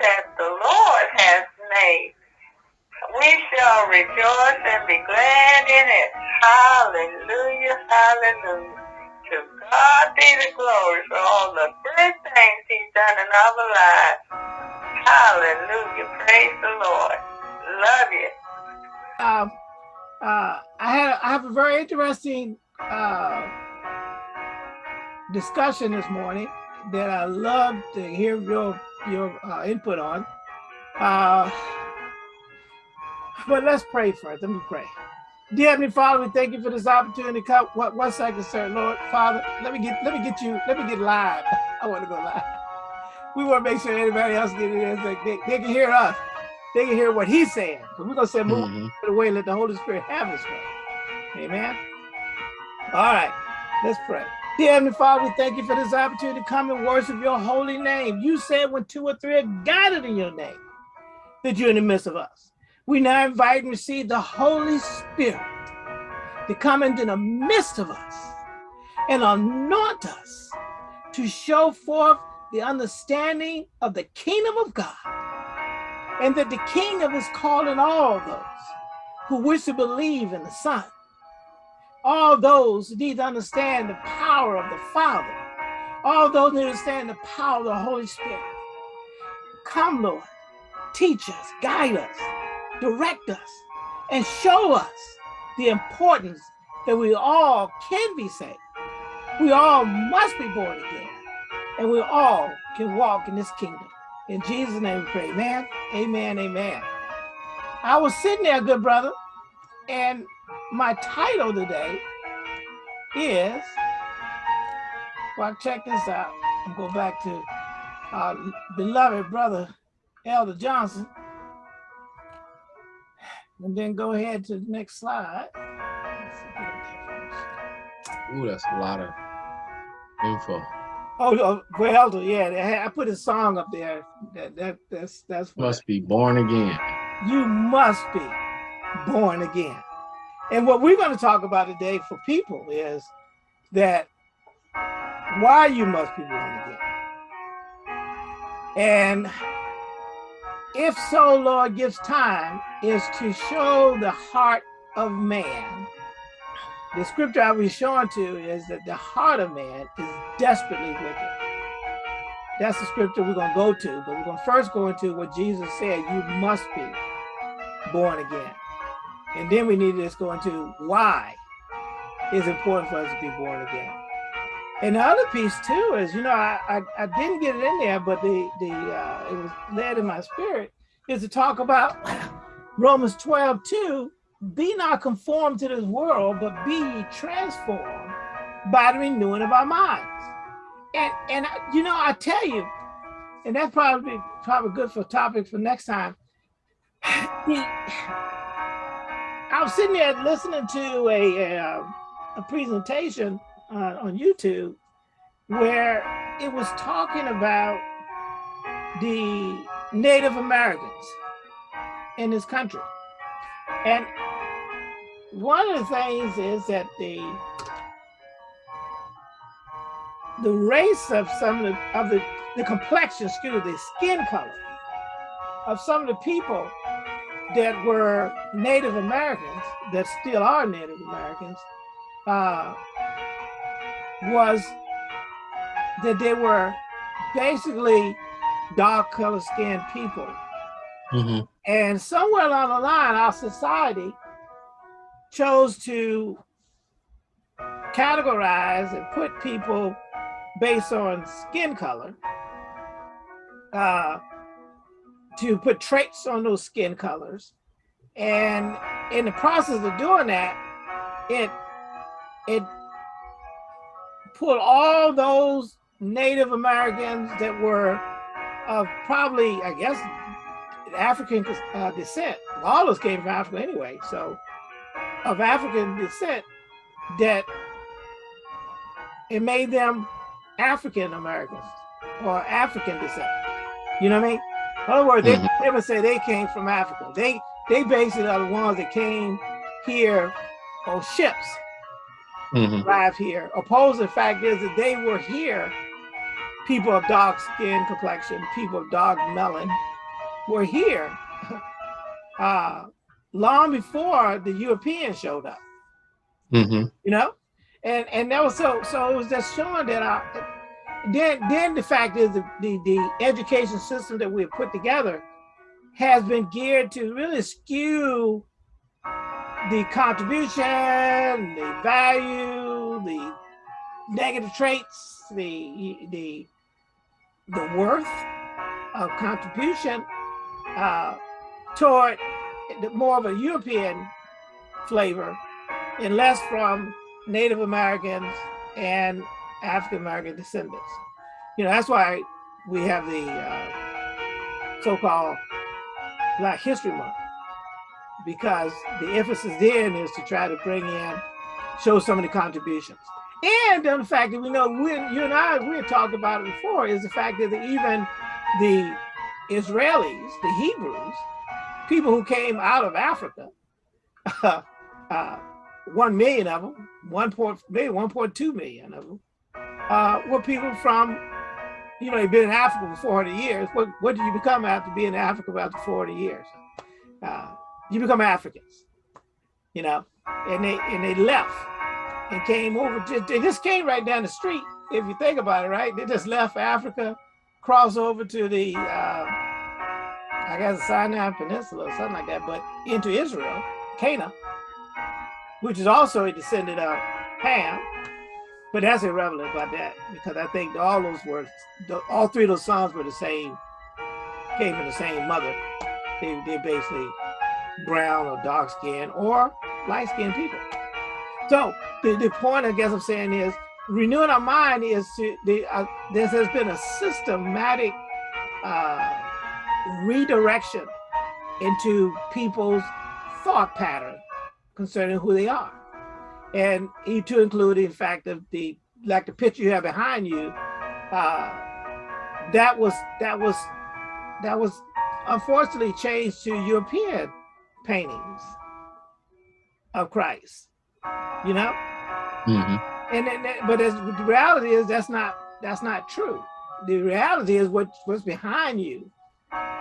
that the Lord has made. We shall rejoice and be glad in it. Hallelujah, hallelujah. To God be the glory for all the good things he's done in our lives. Hallelujah, praise the Lord. Love you. Um, uh, I had I have a very interesting uh, discussion this morning that I love to hear your your uh, input on. Uh, but let's pray first. Let me pray. Dear Heavenly Father, we thank you for this opportunity. Come, what one second, sir, Lord, Father, let me get let me get you, let me get live. I want to go live. We want to make sure anybody else get it. Like they, they can hear us. They can hear what he's saying. Because we're gonna say move mm -hmm. away, let the Holy Spirit have his way. Amen. All right, let's pray. Dear Heavenly Father, we thank you for this opportunity to come and worship your holy name. You said when two or three are gathered in your name, that you're in the midst of us. We now invite and receive the Holy Spirit to come into the midst of us and anoint us to show forth the understanding of the kingdom of God and that the kingdom is calling all those who wish to believe in the Son all those who need to understand the power of the Father. All those need to understand the power of the Holy Spirit. Come, Lord, teach us, guide us, direct us, and show us the importance that we all can be saved. We all must be born again, and we all can walk in this kingdom. In Jesus' name we pray, amen, amen, amen. I was sitting there, good brother, and my title today is, well, check this out. I'm go back to our beloved brother, Elder Johnson. And then go ahead to the next slide. Ooh, that's a lot of info. Oh, oh for Elder, yeah, I put a song up there. That that that's that's must be born again. You must be born again. And what we're going to talk about today for people is that why you must be born again. And if so, Lord gives time, is to show the heart of man. The scripture I was showing to is that the heart of man is desperately wicked. That's the scripture we're going to go to, but we're going to first go into what Jesus said, you must be born again. And then we need to just go into why it's important for us to be born again. And the other piece too is, you know, I, I, I didn't get it in there, but the, the uh, it was led in my spirit, is to talk about Romans 12, 2, be not conformed to this world, but be transformed by the renewing of our minds. And, and you know, I tell you, and that's probably probably good for topic for next time. I was sitting there listening to a, a, uh, a presentation uh, on YouTube where it was talking about the Native Americans in this country. And one of the things is that the the race of some of the, of the, the complexion, excuse me, the skin color of some of the people that were Native Americans, that still are Native Americans, uh, was that they were basically dark color skinned people. Mm -hmm. And somewhere along the line, our society chose to categorize and put people based on skin color uh, to put traits on those skin colors. And in the process of doing that, it it pulled all those Native Americans that were of probably, I guess, African uh, descent. All those came from Africa anyway. So of African descent that it made them African Americans or African descent. You know what I mean? In other words, they mm -hmm. never say they came from Africa. They they basically are the ones that came here on ships, mm -hmm. arrived here. Opposed, the fact is that they were here people of dark skin complexion, people of dark melanin were here uh, long before the Europeans showed up. Mm-hmm. You know, and and that was so so it was just showing that our then then the fact is the, the, the education system that we have put together has been geared to really skew the contribution, the value, the negative traits, the the the worth of contribution uh, toward more of a European flavor and less from Native Americans and African American descendants. You know, that's why we have the uh, so-called Black History Month, because the emphasis then is to try to bring in, show some of the contributions. And the fact that we know, we, you and I, we had talked about it before, is the fact that even the Israelis, the Hebrews, people who came out of Africa, uh, uh, 1 million of them, 1 point, maybe 1.2 million of them, uh, were people from, you know, you've been in Africa for 400 years. What, what did you become after being in Africa after 40 years? Uh, you become Africans, you know, and they and they left and came over. To, they just came right down the street. If you think about it, right? They just left Africa, crossed over to the, uh, I guess, Sinai Peninsula or something like that, but into Israel, Canaan, which is also a descendant of Ham. But that's irrelevant about that because I think all those words, all three of those songs were the same, came from the same mother. They, they basically brown or dark skin or light skinned people. So the, the point I guess I'm saying is renewing our mind is to, the, uh, there has been a systematic uh, redirection into people's thought pattern concerning who they are. And he to include in fact of the like the picture you have behind you, uh, that was that was that was unfortunately changed to European paintings of Christ, you know? Mm -hmm. And, and but as, the reality is that's not that's not true. The reality is what what's behind you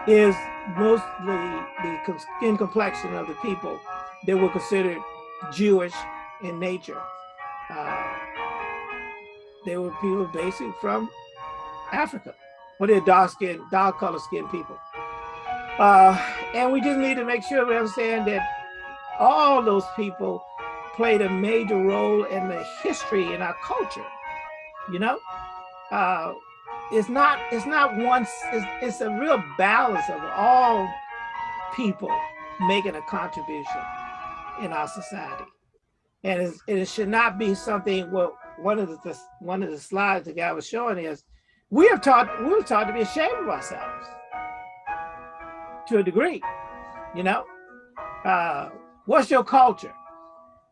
is mostly the skin complexion of the people that were considered Jewish in nature. Uh, they were people basically from Africa, but they're dark skin, dark color skinned people. Uh, and we just need to make sure we understand that all those people played a major role in the history in our culture. You know, uh, it's not it's not one. It's, it's a real balance of all people making a contribution in our society, and it should not be something. Well, one of the one of the slides the guy was showing is we have taught we were taught to be ashamed of ourselves to a degree, you know? Uh, what's your culture?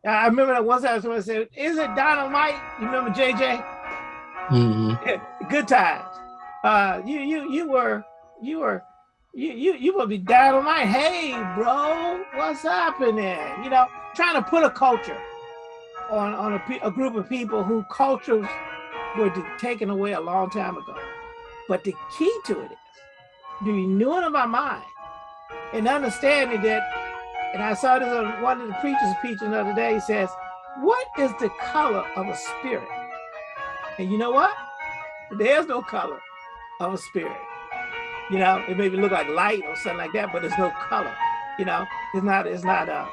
I remember that one time someone said, is it dynamite? You remember JJ? Mm -hmm. Good times. Uh, you you you were you were you you you will be dynamite. Hey, bro, what's happening? You know, trying to put a culture on on a, a group of people who cultures were taken away a long time ago. But the key to it is the renewing of our mind and understanding that, and I saw this on one of the preachers preaching the other day, he says, what is the color of a spirit? And you know what? There's no color of a spirit. You know, it maybe look like light or something like that, but there's no color. You know, it's not, it's not, uh,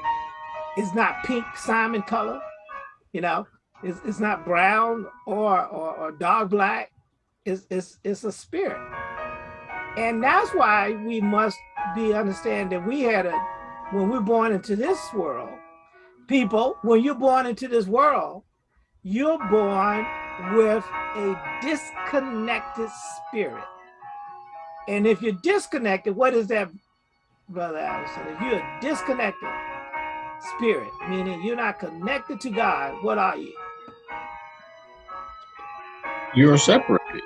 it's not pink Simon color. You know, it's, it's not brown or, or, or black. It's, it's, it's a spirit. And that's why we must be understand that we had a, when we're born into this world, people, when you're born into this world, you're born with a disconnected spirit. And if you're disconnected, what is that, Brother Allison? If you're disconnected spirit, meaning you're not connected to God, what are you? You're separated.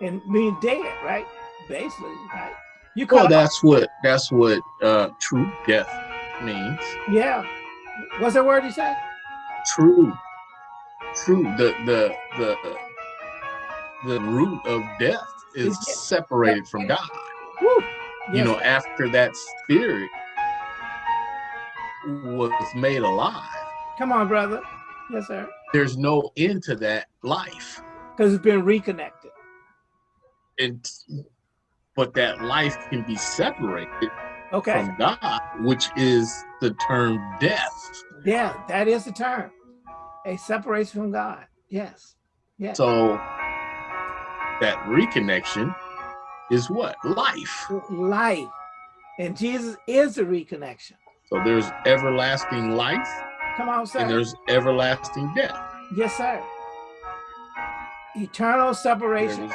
And being dead, right? Basically, right? You well, that's what that's what uh, true death means. Yeah. What's the word you said? True. True. The the the the root of death is Is separated from God. Woo. You know, after that spirit was made alive, come on, brother. Yes, sir. there's no end to that life. Because it's been reconnected. And but that life can be separated Okay. from God, which is the term death. Yeah, that is the term. A separation from God. Yes. Yes. So that reconnection is what? Life. life. And Jesus is the reconnection. So there's everlasting life Come on, and there's everlasting death. Yes, sir. Eternal separation.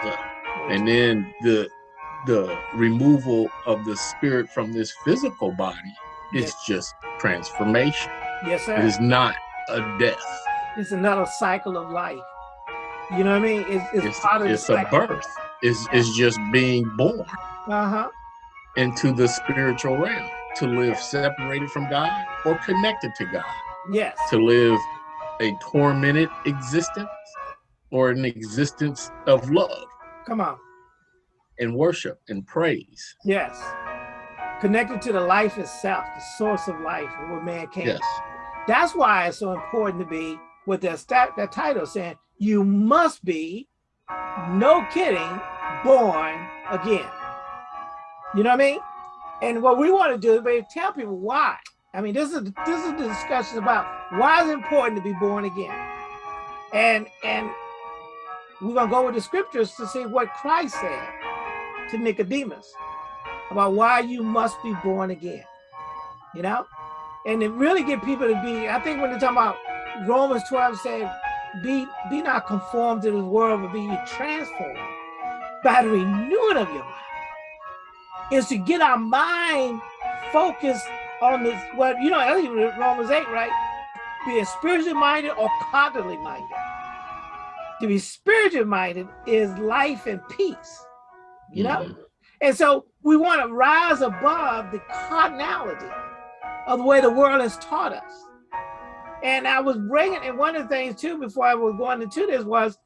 and then the the removal of the spirit from this physical body is Yes. just transformation. Yes, sir. It is not a death. It's another cycle of life. You know what I mean? It's, it's, It's, part of it's a birth. It's, it's just being born Uh-huh. into the spiritual realm to live separated from God or connected to God, Yes. to live a tormented existence or an existence of love Come on. and worship and praise. Yes. Connected to the life itself, the source of life, where man came. Yes. That's why it's so important to be with that stat, that title saying you must be, no kidding, born again. You know what I mean? And what we want to do is maybe tell people why. I mean, this is this is the discussion about why it's important to be born again. And and we're gonna go with the scriptures to see what Christ said to Nicodemus about why you must be born again. You know? and it really get people to be i think when they're talking about romans 12 saying be be not conformed to this world but be transformed by the renewing of your mind is to get our mind focused on this well, you know I think romans 8 right being spiritually minded or cognitively minded to be spiritually minded is life and peace you know Mhm. and so we want to rise above the carnality of the way the world has taught us. And I was bringing, and one of the things too, before I was going into this was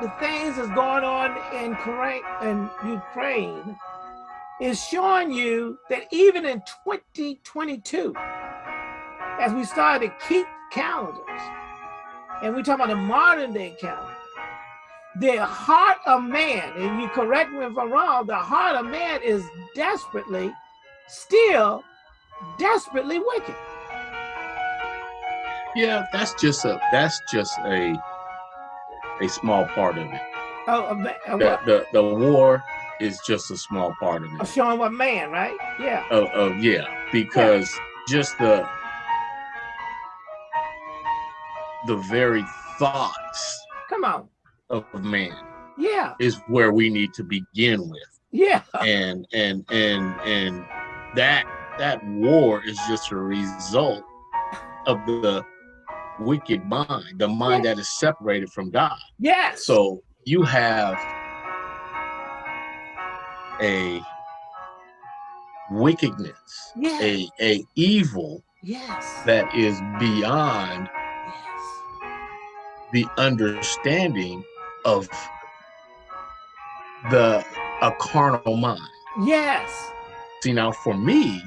the things that's going on in in Ukraine is showing you that even in 2022, as we started to keep calendars, and we talk about the modern day calendar, the heart of man, and you correct me if I'm wrong, the heart of man is desperately, still desperately wicked. Yeah, that's just a that's just a a small part of it. Oh, a ma- a The, the the war is just a small part of it. showing what man, right? Yeah. Of, of yeah, because just the the very thoughts Come on. of man Yeah. is where we need to begin with. Yeah. And and and and that that war is just a result of the wicked mind, the mind that is separated from God. Yes. So you have a wickedness, Yeah. a a evil yes. that is beyond yes. the understanding of the a carnal mind. Yes. See now for me,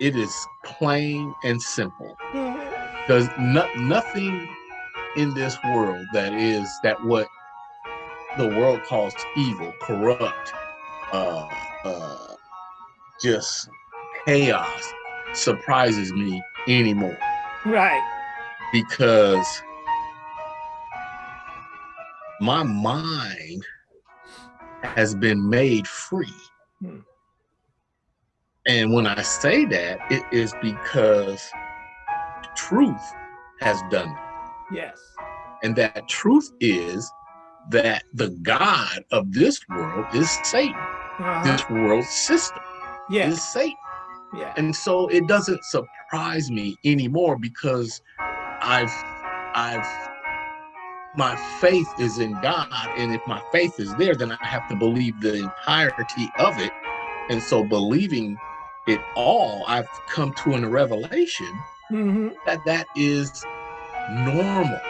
it is plain and simple. Mhm. There's no, nothing in this world that is that what the world calls evil, corrupt, uh, uh, just chaos surprises me anymore Right. because my mind has been made free. Hmm. And when I say that, it is because truth has done it. Yes. And that truth is that the God of this world is Satan. Uh-huh. This world system Yes. is Satan. Yeah. And so it doesn't surprise me anymore because I've I've my faith is in God. And if my faith is there, then I have to believe the entirety of it. And so believing it all, I've come to a revelation hmm that that is normal.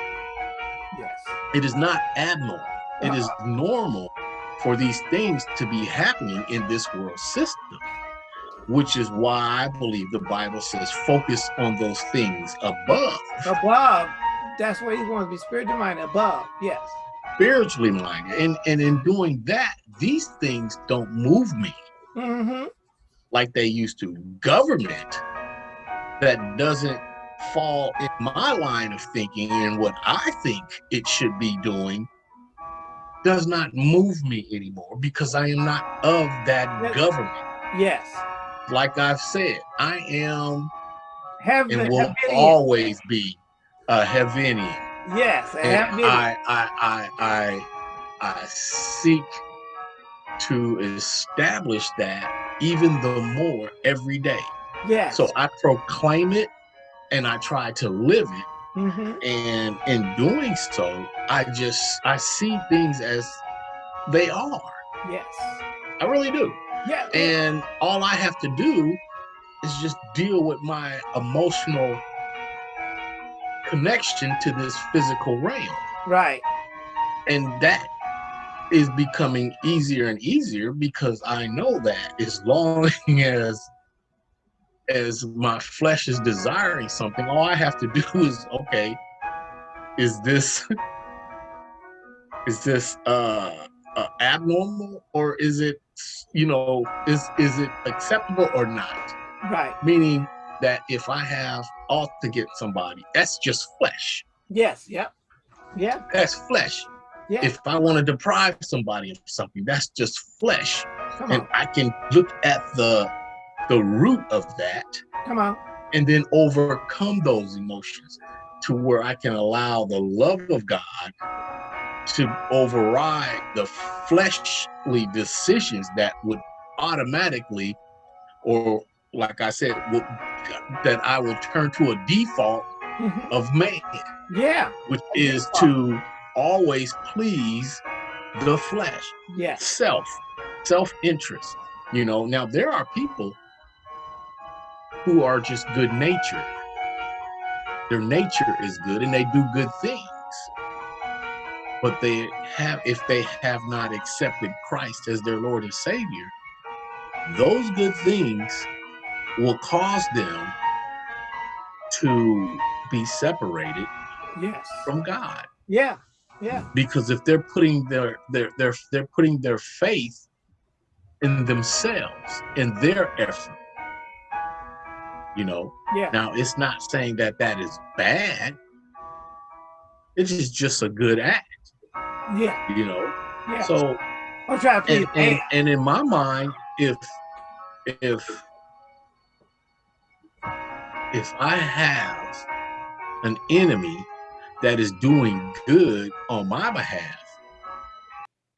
Yes. It is not abnormal. It is normal for these things to be happening in this world system, which is why I believe the Bible says focus on those things above. Above. That's where you want to be spiritually minded. Above. Yes. Spiritually minded. And, and in doing that, these things don't move me Mm-hmm. like they used to. Government that doesn't fall in my line of thinking and what I think it should be doing does not move me anymore because I am not of that Yes. government. Yes. Like I've said, I am Have and will Havinian. always be a Heavenian. Yes. a And I, I, I, I, I seek to establish that even the more every day. Yes. So I proclaim it and I try to live it. hmm And in doing so, I just I see things as they are. Yes. I really do. Yeah. And all I have to do is just deal with my emotional connection to this physical realm. right. And that is becoming easier and easier because I know that as long as as my flesh is desiring something, all I have to do is okay, is this is this uh, uh abnormal or is it you know is is it acceptable or not? Right. Meaning that if I have ought to get somebody, that's just flesh. Yes. Yep. Yeah. That's flesh. Yeah. If I want to deprive somebody of something, that's just flesh. And. I can look at the the root of that Come on. and then overcome those emotions to where I can allow the love of God to override the fleshly decisions that would automatically, or like I said, would, that I will turn to a default Mhm. of man, Yeah. which is to always please the flesh Yes. self self-interest you know now there are people who are just good natured their nature is good and they do good things but they have if they have not accepted christ as their lord and savior those good things will cause them to be separated Yes. from god Yeah. Yeah. because if they're putting their their their they're putting their faith in themselves in their effort you know Yeah. now it's not saying that that is bad it is just a good act Yeah. you know Yeah. so I'm trying to and, and and in my mind if if if i have an enemy that is doing good on my behalf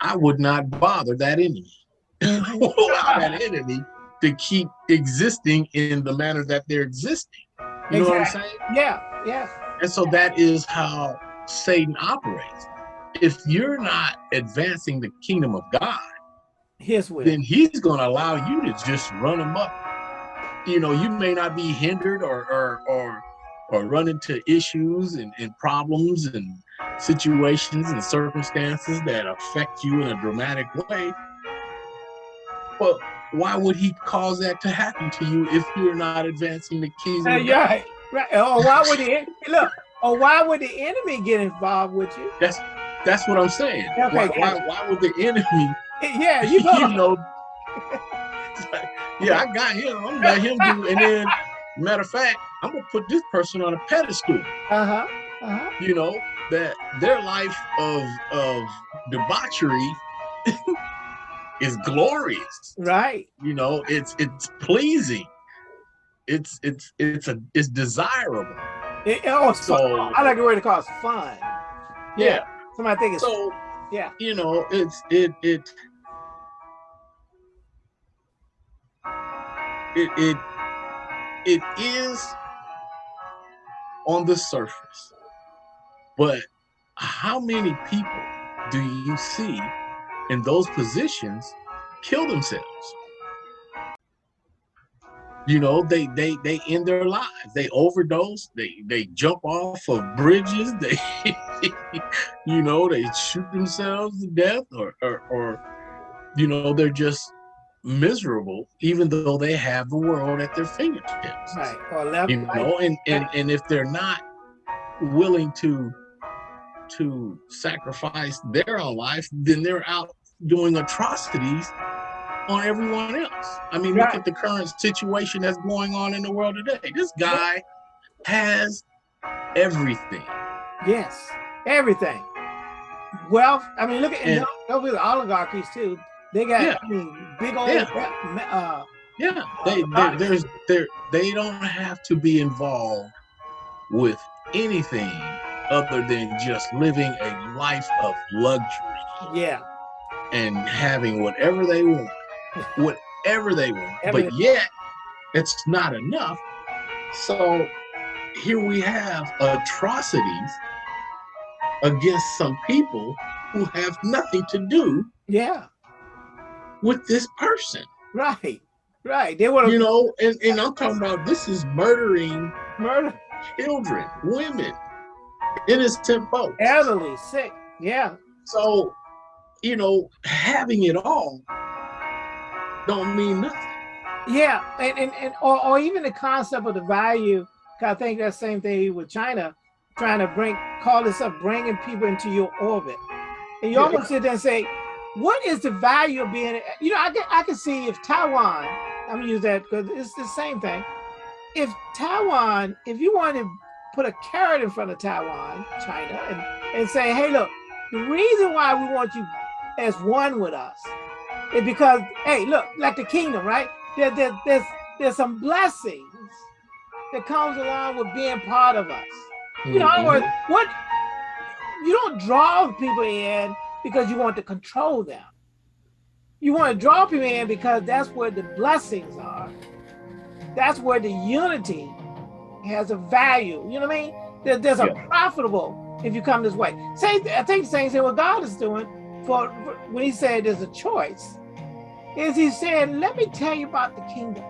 i would not bother that enemy mm-hmm. that enemy to keep existing in the manner that they're existing you know what i'm saying Yeah. Yeah. and so that is how satan operates if you're not advancing the kingdom of god His will. then he's going to allow you to just run them up. You know, you may not be hindered or or or, or run into issues and, and problems and situations and circumstances that affect you in a dramatic way. Well, why would he cause that to happen to you if you're not advancing the kingdom? Yeah, right, right. Or why would the look? Or why would the enemy get involved with you? That's that's what I'm saying. Okay, why, why, why would the enemy Yeah, you know. you know, yeah, I got him. I'm gonna let him do. And then, matter of fact, I'm gonna put this person on a pedestal. Uh huh. Uh huh. You know that their life of of debauchery is glorious. Right. You know, it's it's pleasing. It's it's it's a it's desirable. It, oh, So- I like the word it calls fun. Yeah. Somebody think it's So yeah. you know, it's it it it it it is on the surface. But how many people do you see in those positions kill themselves? you know they they they end their lives. They overdose. They they jump off of bridges. They you know they shoot themselves to death or, or or you know they're just miserable even though they have the world at their fingertips. Right. Or left, you know and and and if they're not willing to to sacrifice their own life then they're out doing atrocities on everyone else. I mean, Right. look at the current situation that's going on in the world today. This guy has everything. yes everything wealth i mean look at and And- don't, don't be the oligarchies too they got Yeah. I mean, big old Yeah. uh Yeah, they, they there's there they don't have to be involved with anything other than just living a life of luxury yeah and having whatever they want, whatever they want. But yet, it's not enough. So here we have atrocities against some people who have nothing to do yeah with this person. right right they want to You know, and, and I'm talking about this is murdering murder children, women, innocent folks. elderly sick yeah So, you know, having it all don't mean nothing. Yeah, and, and, and or, or even the concept of the value. 'cause I think that same thing with China, trying to bring call this up, bringing people into your orbit, and you Yeah. almost sit there and say, what is the value of being? You know, I can I can see if Taiwan. I'm gonna use that because it's the same thing. If Taiwan, if you want to put a carrot in front of Taiwan, China, and and say, hey, look, the reason why we want you as one with us is because, hey, look, like the kingdom, right? There, there, there's there's some blessings that comes along with being part of us. You know, in other mm-hmm. words, what you don't draw people in because you want to control them. You want to draw people in because that's where the blessings are. That's where the unity has a value. You know what I mean? There, there's a Yeah. profitable if you come this way. Same, I think the same thing what God is doing for, when He said there's a choice. Is He saying, let me tell you about the kingdom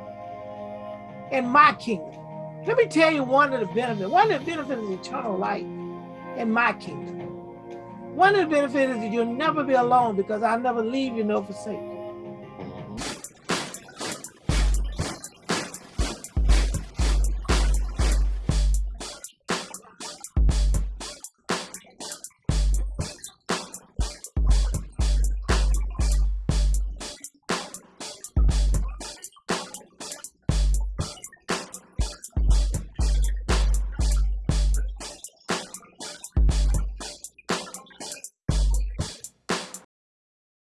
and my kingdom. Let me tell you one of the benefits. One of the benefits is eternal life in my kingdom. One of the benefits is that you'll never be alone because I'll never leave you nor forsake.